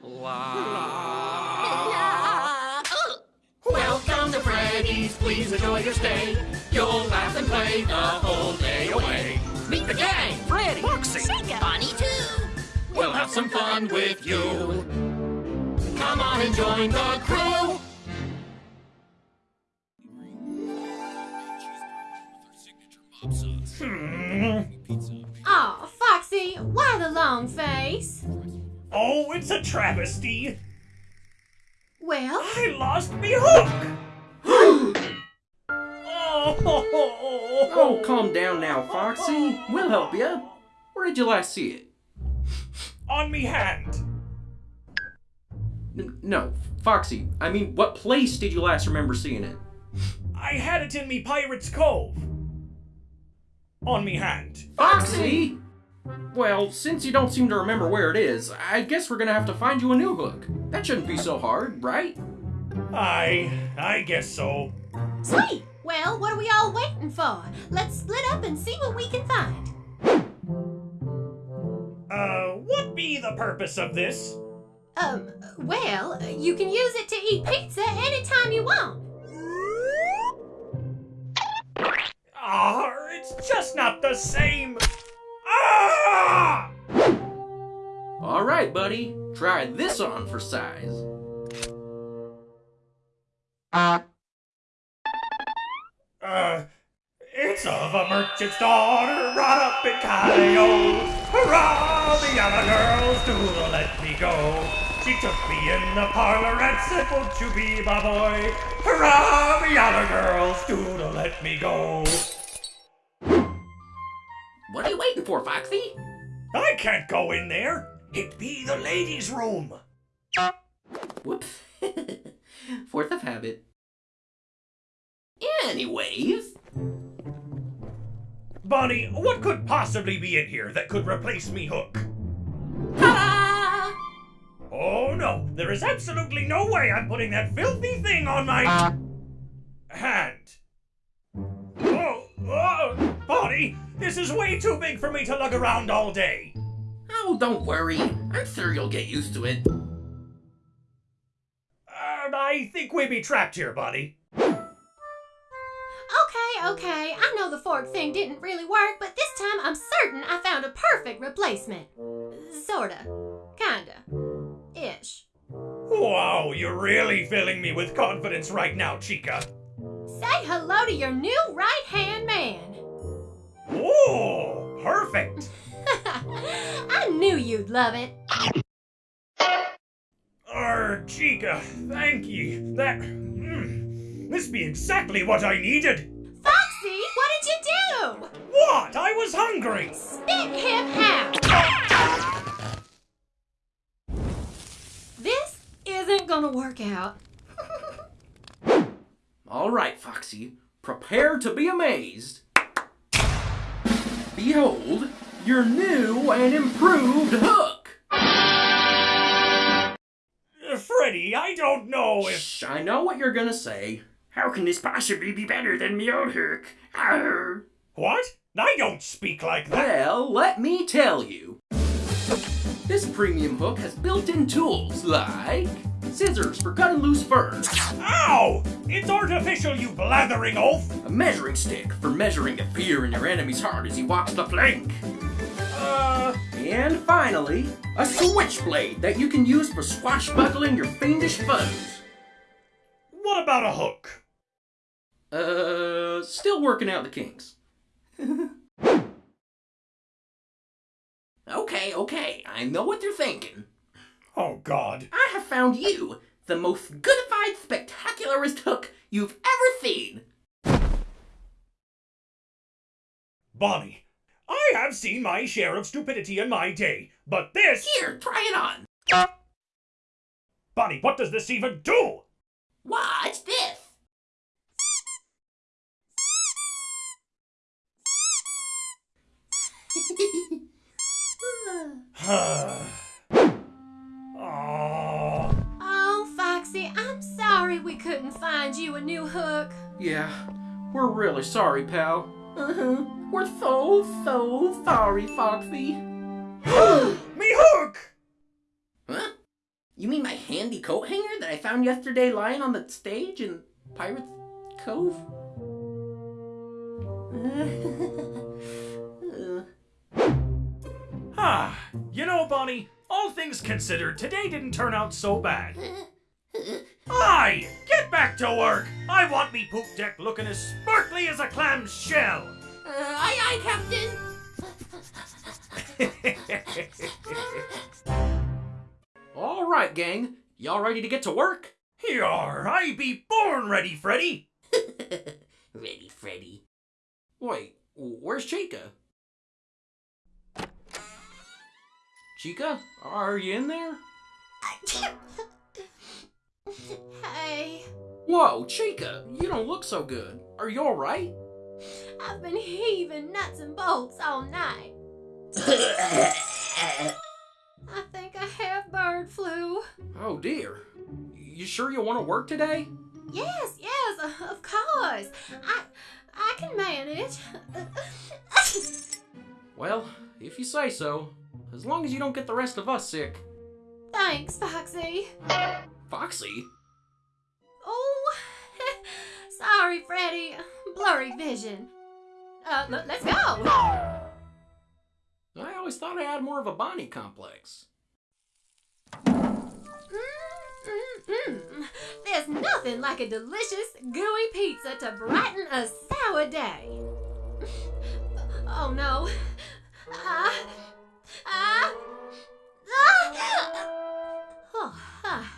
Welcome to Freddy's, please enjoy your stay. You'll laugh and play the whole day away. Meet the gang, Freddy, Foxy, Bonnie too. We'll have some fun with you. Come on and join the crew. Aw, Foxy, why the long face? Oh, it's a travesty. Well, I lost me hook. oh, Oh, calm down now, Foxy. We'll help you. Where did you last see it? on me hand. N- no, Foxy. I mean, what place did you last remember seeing it? I had it in me Pirate's Cove. On me hand. Foxy! Well, since you don't seem to remember where it is, I guess we're gonna have to find you a new hook. That shouldn't be so hard, right? I, I guess so. sweet. Well, what are we all waiting for? Let's split up and see what we can find. Uh, what be the purpose of this? Um, well, you can use it to eat pizza anytime you want. Ah, it's just not the same. Ah! Alright, buddy. Try this on for size. Uh, it's of a merchant's daughter brought up in Calio. Hurrah, the other girls do let me go. She took me in the parlor and said, won't you be my boy? Hurrah, the other girls do let me go. For, Foxy? I can't go in there. It be the ladies' room. Whoops. Fourth of habit. Anyways, Bonnie, what could possibly be in here that could replace me hook? ta Oh no, there is absolutely no way I'm putting that filthy thing on my ah. hand. Oh, oh, Bonnie, this is way too big for me to lug around all day. Oh, don't worry. I'm sure you'll get used to it. Uh, I think we be trapped here, Bonnie. Okay, okay, I know the fork thing didn't really work, but this time I'm certain I found a perfect replacement. Sorta. Kinda. Ish. Wow, you're really filling me with confidence right now, Chica. Say hello to your new right hand man. Oh, perfect. I knew you'd love it. Er, Chica, thank you. That. Mm, this be exactly what I needed. Foxy, what did you do? What? I was hungry. Spit him out. This isn't gonna work out. Alright, Foxy. Prepare to be amazed. Behold, your new and improved hook! Uh, Freddy, I don't know if. Shh, I know what you're gonna say. How can this possibly be better than me old hook? Arr. What? I don't speak like that. Well, let me tell you. This premium hook has built-in tools like scissors for cutting loose fur, Ow! It's artificial, you blathering oaf! a measuring stick for measuring the fear in your enemy's heart as he walks the plank. Uh. and finally, a switchblade that you can use for swashbuckling your fiendish foes. What about a hook? Uh, still working out the kinks. Okay, okay. I know what you're thinking. Oh, God. I have found you the most goodified, spectacularest hook you've ever seen. Bonnie, I have seen my share of stupidity in my day, but this. Here, try it on. Bonnie, what does this even do? Watch this. Ah. You a new hook. Yeah, we're really sorry, pal. Uh-huh. We're so, so sorry, Foxy. Me hook! Huh? You mean my handy coat hanger that I found yesterday lying on the stage in Pirates Cove? Ah, you know, Bonnie, all things considered, today didn't turn out so bad. Aye, get back to work. I want me poop deck looking as sparkly as a clam shell. Uh, aye, aye, Captain. All right, gang. Y'all ready to get to work? Yar, I be born ready, Freddy. Ready, Freddy. Wait, where's Chica? Chica, are you in there? hey, Whoa, Chica, you don't look so good. Are you alright? I've been heaving nuts and bolts all night. I think I have bird flu. Oh dear. You sure you want to work today? Yes, yes, of course. I I can manage. Well, if you say so. As long as you don't get the rest of us sick. Thanks, Foxy. Foxy? Oh, sorry, Freddy. Blurry vision. Uh, let's go. I always thought I had more of a Bonnie complex. Mm, mm, mm. There's nothing like a delicious, gooey pizza to brighten a sour day. Oh no. Ah. Ah. Ah. Oh, ah. Ah! No, no,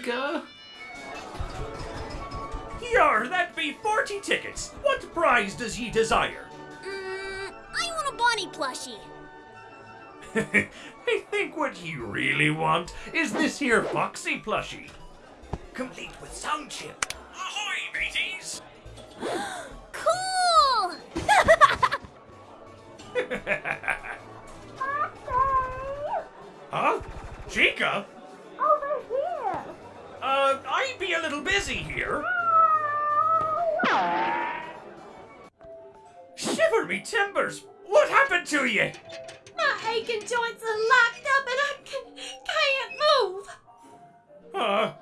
Chica. Yar, that be 40 tickets. What prize does ye desire? Mm, I want a Bonnie plushie. I think what ye really want is this here Foxy plushie. Complete with sound chip. What happened to ye? My aching joints are locked up and I can, can't move. Uh,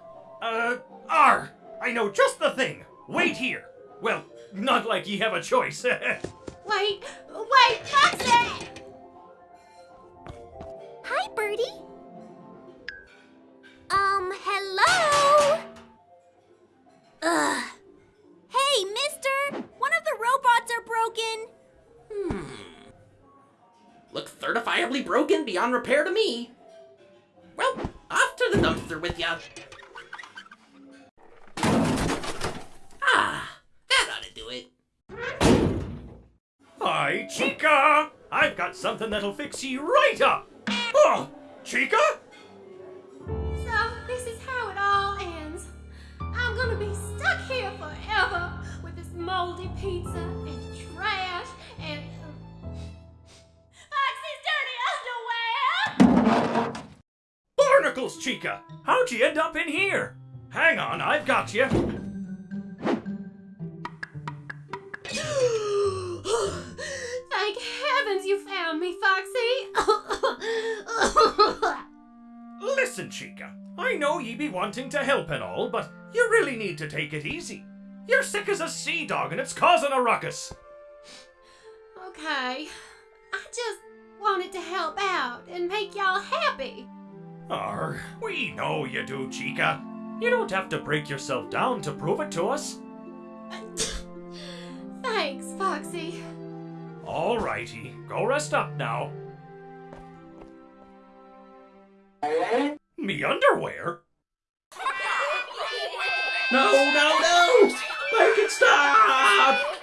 uh, R. I know just the thing. Wait here. Well, not like ye have a choice. Wait, wait, Foxy! Hi, Birdie. Um, hello? Ugh. Hey, mister! One of the robots are broken. Look certifiably broken beyond repair to me. Well, off to the dumpster with ya. Ah, that ought to do it. Hi, Chica! I've got something that'll fix you right up. Oh, Chica? So, this is how it all ends. I'm gonna be stuck here forever with this moldy pizza Chica! How'd you end up in here? Hang on, I've got you. Thank heavens you found me, Foxy! Listen, Chica, I know ye be wanting to help and all, but you really need to take it easy. You're sick as a sea dog and it's causing a ruckus. Okay. I just wanted to help out and make y'all happy. Arr, we know you do, Chica. You don't have to break yourself down to prove it to us. Thanks, Foxy. Alrighty, go rest up now. Me underwear? No, no, no! Make it stop!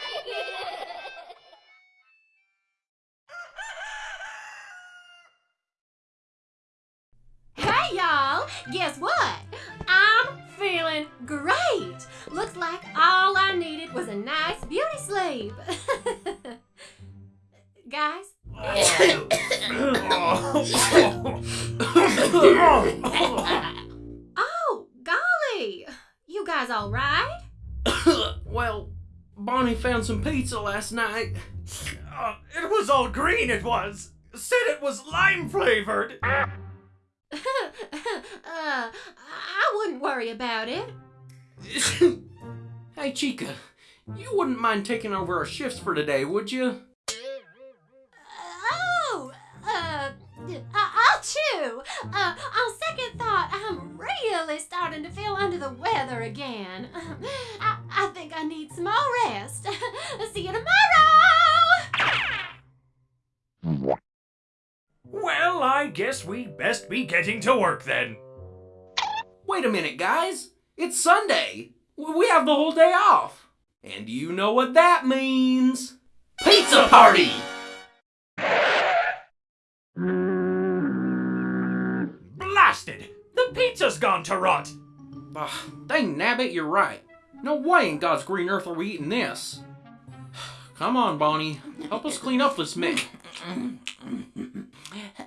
Like all I needed was a nice beauty sleep. Guys, oh, golly! You guys all right? well, Bonnie found some pizza last night. Uh, it was all green, it was. Said it was lime flavored. uh, I wouldn't worry about it. hey, Chica, you wouldn't mind taking over our shifts for today, would you? Oh, uh, I- I'll chew. Uh, on second thought, I'm really starting to feel under the weather again. I, I think I need some more rest. See you tomorrow. Well, I guess we best be getting to work then. Wait a minute, guys. It's Sunday. W- We have the whole day off. And you know what that means. Pizza party! Blasted! The pizza's gone to rot. Ah, dang nabbit, you're right. No way in God's green earth are we eating this. Come on, Bonnie. Help us clean up this mess.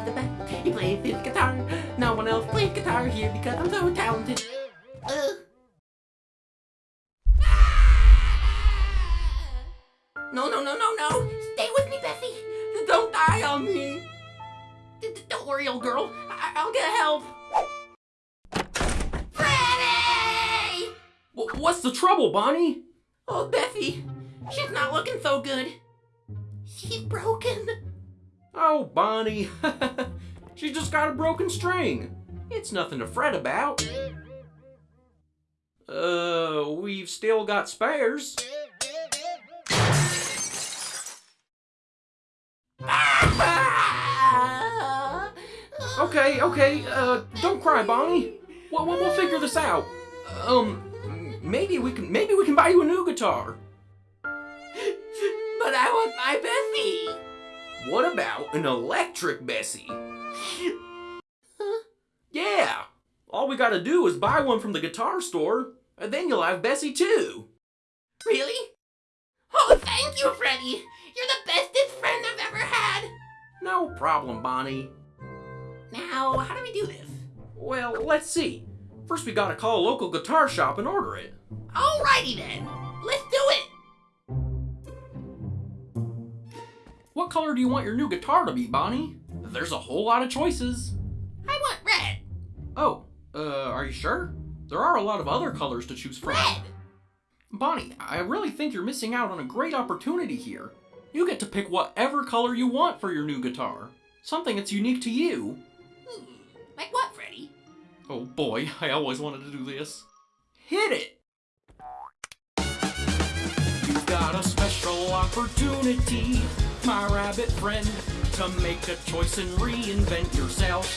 Is the best. He plays his guitar. No one else plays guitar here because I'm so talented. No, no, no, no, no! Stay with me, Bessie! Don't die on me! D- d- Don't worry, old girl. I- I'll get help. Freddy! W- what's the trouble, Bonnie? Oh, Bessie. She's not looking so good. She's broken. Oh, Bonnie. she just got a broken string. It's nothing to fret about. Uh, we've still got spares. Okay, okay, uh, don't cry, Bonnie. We'll, we'll, we'll figure this out. Um, maybe we can, maybe we can buy you a new guitar. But I want my Bessie. What about an electric Bessie? Huh? Yeah. All we gotta do is buy one from the guitar store, and then you'll have Bessie too. Really? Oh, thank you, Freddy. You're the bestest friend I've ever had. No problem, Bonnie. Now, how do we do this? Well, let's see. First, we gotta call a local guitar shop and order it. Alrighty then. Let's do it. What color do you want your new guitar to be, Bonnie? There's a whole lot of choices. I want red. Oh, uh, are you sure? There are a lot of other colors to choose from. Red. Bonnie, I really think you're missing out on a great opportunity here. You get to pick whatever color you want for your new guitar. Something that's unique to you. Like what, Freddy? Oh boy, I always wanted to do this. Hit it! Got a special opportunity, my rabbit friend, to make a choice and reinvent yourself.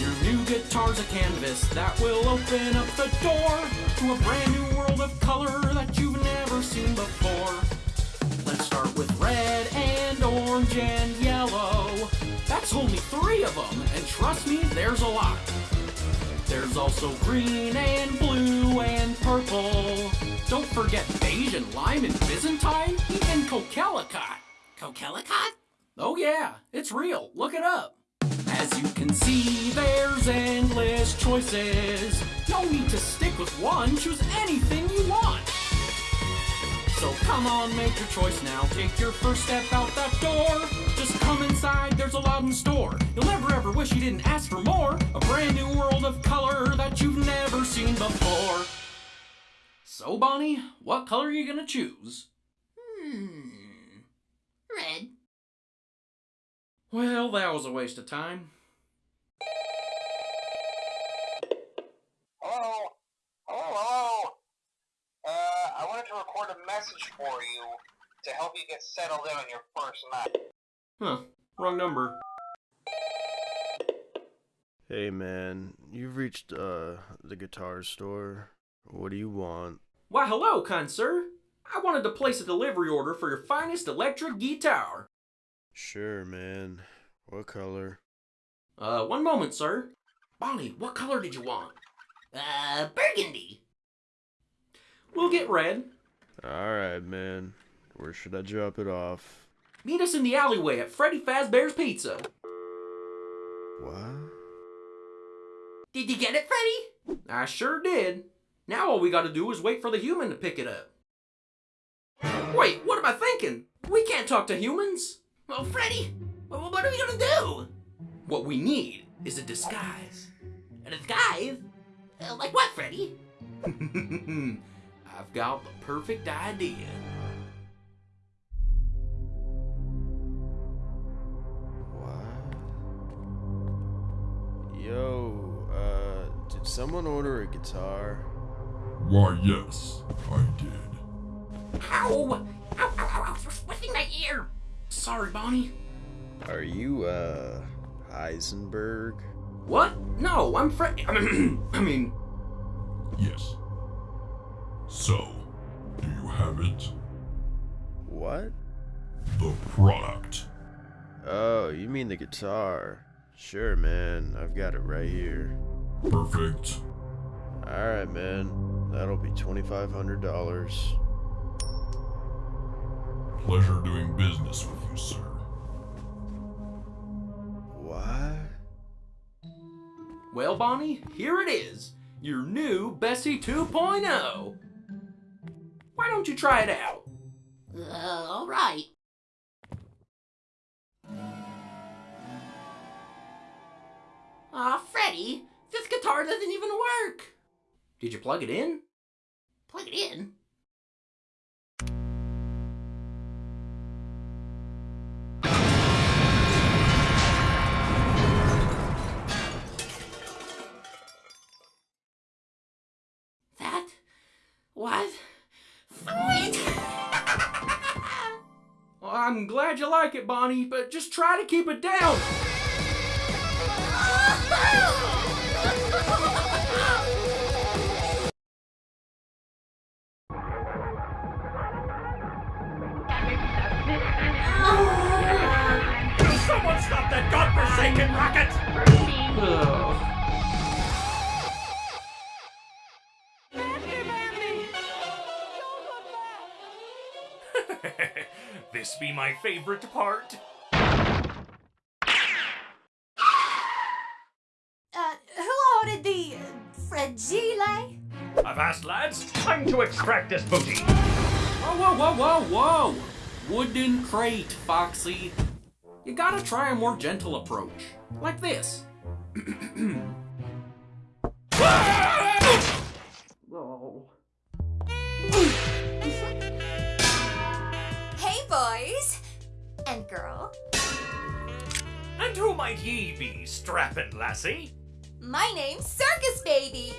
Your new guitar's a canvas that will open up the door to a brand new world of color that you've never seen before. Let's start with red and orange and yellow. That's only three of them, and trust me, there's a lot. There's also green and blue and purple. Don't forget beige and lime and Byzantine, even Coquelicot. Coquelicot? Oh yeah, it's real. Look it up. As you can see, there's endless choices. No need to stick with one, choose anything you want. So come on, make your choice now. Take your first step out that door. Just come inside, there's a lot in store. You'll never ever wish you didn't ask for more. A brand new world of color that you've never seen before. So, Bonnie, what color are you gonna choose? Hmm. Red. Well, that was a waste of time. Hello? Hello, hello? Uh, I wanted to record a message for you to help you get settled in on your first night. Huh, wrong number. Hey man, you've reached uh the guitar store. What do you want? Why, hello, kind sir. I wanted to place a delivery order for your finest electric guitar. Sure, man. What color? Uh, one moment, sir. Bonnie, what color did you want? Uh, burgundy. We'll get red. Alright, man. Where should I drop it off? Meet us in the alleyway at Freddy Fazbear's Pizza. What? Did you get it, Freddy? I sure did. Now all we gotta do is wait for the human to pick it up. Wait, what am I thinking? We can't talk to humans. Well, Freddy, what are we gonna do? What we need is a disguise. A disguise? Uh, like what, Freddy? I've got the perfect idea. Someone order a guitar? Why, yes, I did. Ow! Ow, ow, ow, ow, you're twisting my ear! Sorry, Bonnie. Are you, uh, Heisenberg? What? No, I'm Fred. I mean, Yes. So, do you have it? What? The product. Oh, you mean the guitar. Sure, man. I've got it right here. Perfect. Alright, man. That'll be $2,500. Pleasure doing business with you, sir. What? well, Bonnie, here it is. Your new Bessie 2.0. Why don't you try it out? Uh, alright. Aw, Freddy, this guitar doesn't even work. Did you plug it in? Plug it in. That was sweet. Well, I'm glad you like it, Bonnie, but just try to keep it down. Someone stop that godforsaken rocket! Ugh. this be my favorite part. Uh, who ordered the uh, fragile? I've asked, lads. Time to extract this booty. Whoa, whoa, whoa, whoa, whoa! Wooden crate, Foxy. You gotta try a more gentle approach. Like this. oh. Hey, boys and girl. And who might ye be, strapping lassie? My name's Circus Baby.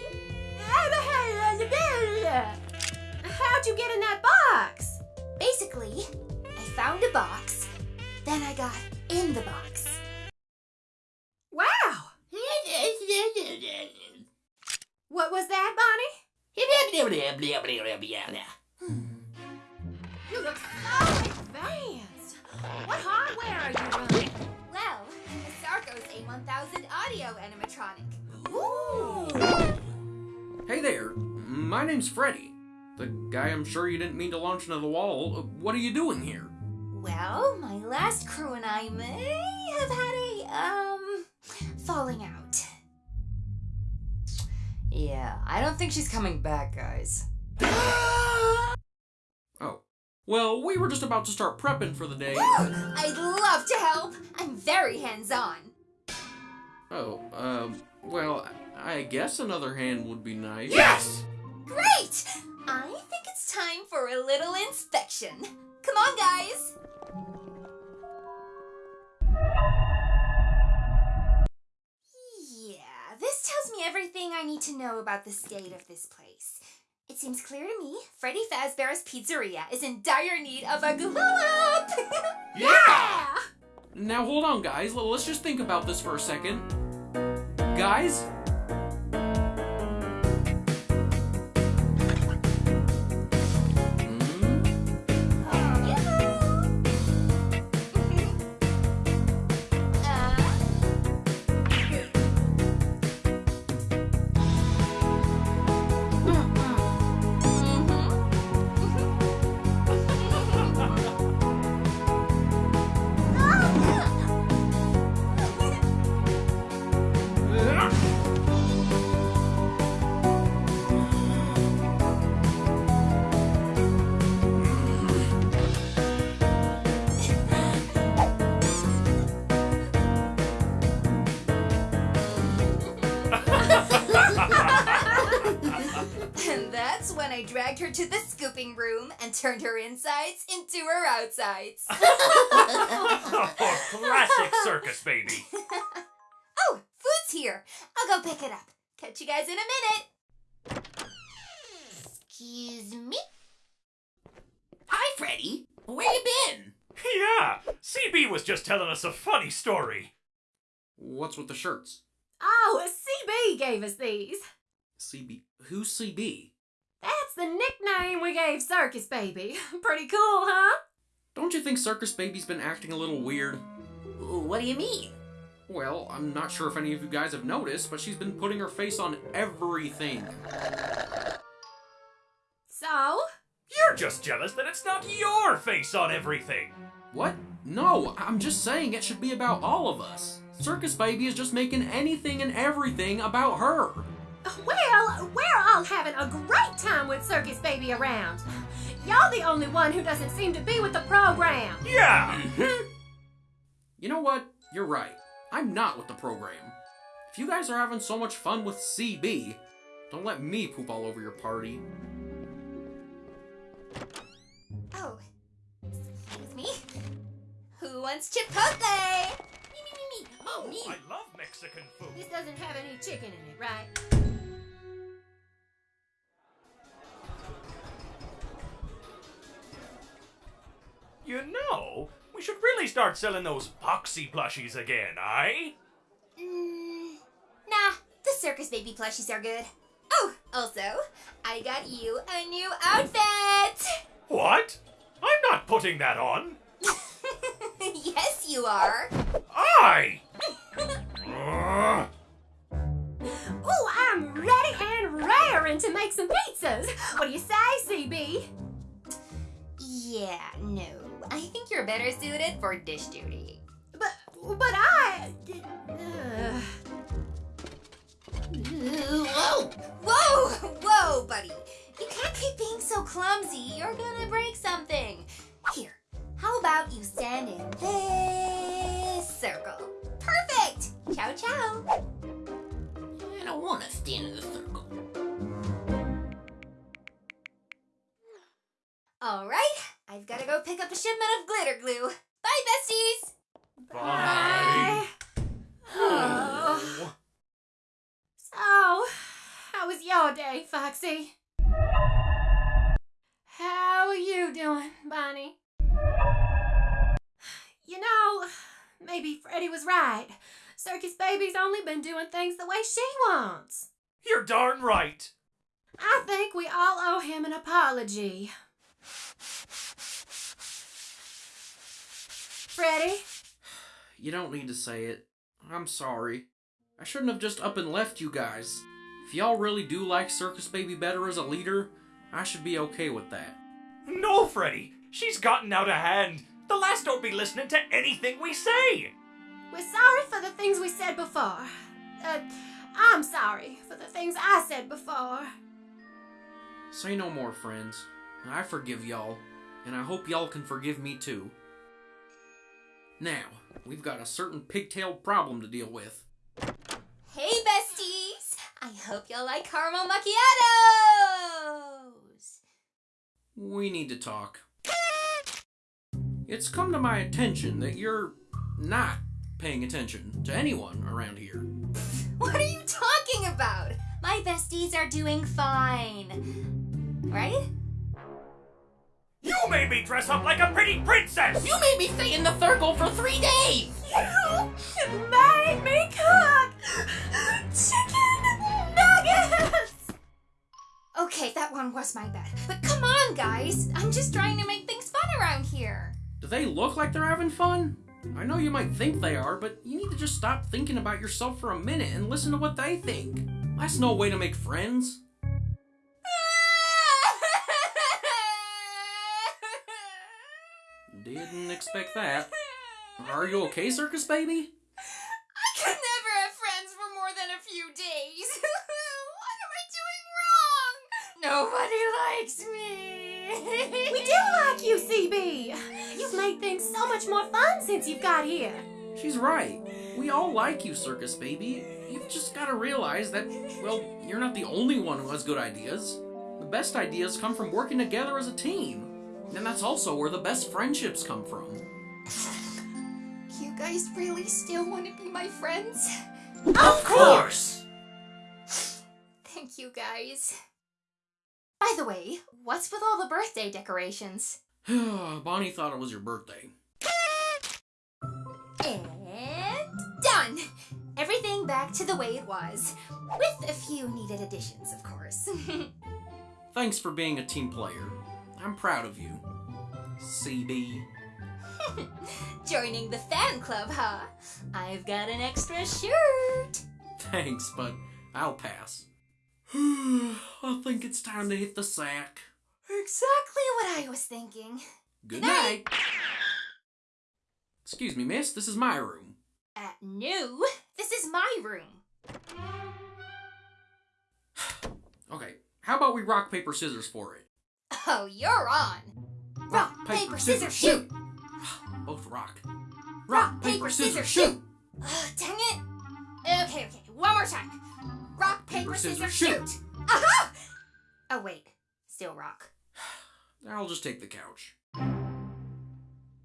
How'd you get in that box? Basically, I found a box, then I got in the box. Wow! What was that, Bonnie? You look so advanced. What hardware are you running? Well, the Sarcos A1000 audio animatronic. Ooh. Hey there, my name's Freddy. The guy I'm sure you didn't mean to launch into the wall. What are you doing here? Well, my last crew and I may have had a, um, falling out. Yeah, I don't think she's coming back, guys. Oh, Well, we were just about to start prepping for the day. I'd love to help. I'm very hands-on. Oh, um, well, I guess another hand would be nice. Yes! Great! I think it's time for a little inspection. Come on, guys. Everything I need to know about the state of this place. It seems clear to me Freddy Fazbear's Pizzeria is in dire need of a glow up! Yeah! Now hold on, guys. Let's just think about this for a second. Guys? Room and turned her insides into her outsides. Oh, classic circus baby. oh, food's here. I'll go pick it up. Catch you guys in a minute. Excuse me? Hi, Freddy. Where you been? Yeah, CB was just telling us a funny story. What's with the shirts? Oh, CB gave us these. CB. Who's CB? That's the nickname we gave Circus Baby. Pretty cool, huh? Don't you think Circus Baby's been acting a little weird? What do you mean? Well, I'm not sure if any of you guys have noticed, but she's been putting her face on everything. So? You're just jealous that it's not your face on everything. What? No, I'm just saying it should be about all of us. Circus Baby is just making anything and everything about her. Well, we're all having a great time with Circus Baby around. Y'all the only one who doesn't seem to be with the program. Yeah! Mm-hmm. You know what? You're right. I'm not with the program. If you guys are having so much fun with CB, don't let me poop all over your party. Oh, excuse me. Who wants Chipotle? Me, me, me, me. Oh, me. I love Mexican food. This doesn't have any chicken in it, right? You know, we should really start selling those Foxy plushies again, eh? Mm, nah, the circus baby plushies are good. Oh, also, I got you a new outfit. What? I'm not putting that on. yes, you are. I! Ooh, I'm ready and raring to make some pizzas. What do you say, CB? Yeah, no. I think you're better suited for dish duty. But, but I. Uh, Whoa! Whoa, whoa, buddy. You can't keep being so clumsy. You're gonna break something. Here, how about you stand in this circle? Perfect. Ciao, ciao. I don't want to stand in the circle. All right, I've got to go pick up a shipment of glitter glue. Bye, besties. Bye. oh. So, how was your day, Foxy? How are you doing, Bonnie? You know, maybe Freddy was right. Circus Baby's only been doing things the way she wants. You're darn right. I think we all owe him an apology. Freddy? You don't need to say it. I'm sorry. I shouldn't have just up and left you guys. If y'all really do like Circus Baby better as a leader, I should be okay with that. No, Freddy. She's gotten out of hand. The lass don't be listening to anything we say. We're sorry for the things we said before. Uh, I'm sorry for the things I said before. Say no more, friends. I forgive y'all. and I hope y'all can forgive me too. Now, we've got a certain pigtailed problem to deal with. Hey, besties! I hope you'll like caramel macchiatos! We need to talk. It's come to my attention that you're not paying attention to anyone around here. What are you talking about? My besties are doing fine. Right? You made me dress up like a pretty princess! You made me stay in the circle for three days! You made me cook chicken nuggets! Okay, that one was my bad. But come on, guys. I'm just trying to make things fun around here. Do they look like they're having fun? I know you might think they are, but you need to just stop thinking about yourself for a minute and listen to what they think. That's no way to make friends. Expect that. Are you okay, Circus Baby? I can never have friends for more than a few days. what am I doing wrong? Nobody likes me. We do like you, CB. You've made things so much more fun since you've got here. She's right. We all like you, Circus Baby. You've just gotta realize that, well, you're not the only one who has good ideas. The best ideas come from working together as a team. And that's also where the best friendships come from. You guys really still want to be my friends? Of course! Thank you guys. By the way, what's with all the birthday decorations? Bonnie thought it was your birthday. And done! Everything back to the way it was. With a few needed additions, of course. Thanks for being a team player. I'm proud of you. CB. Joining the fan club, huh? I've got an extra shirt. Thanks, but I'll pass. I think it's time to hit the sack. Exactly what I was thinking. Good Good night. night. Excuse me, miss, this is my room. Uh, no, this is my room. Okay, how about we rock, paper, scissors for it? Oh, you're on. Rock, paper, scissors, shoot! Both rock. Rock, paper, scissors, shoot! Ugh, dang it! Okay, okay, one more time. Rock, paper, scissors, shoot! Aha! Uh-huh. Oh, wait. Still rock. I'll just take the couch.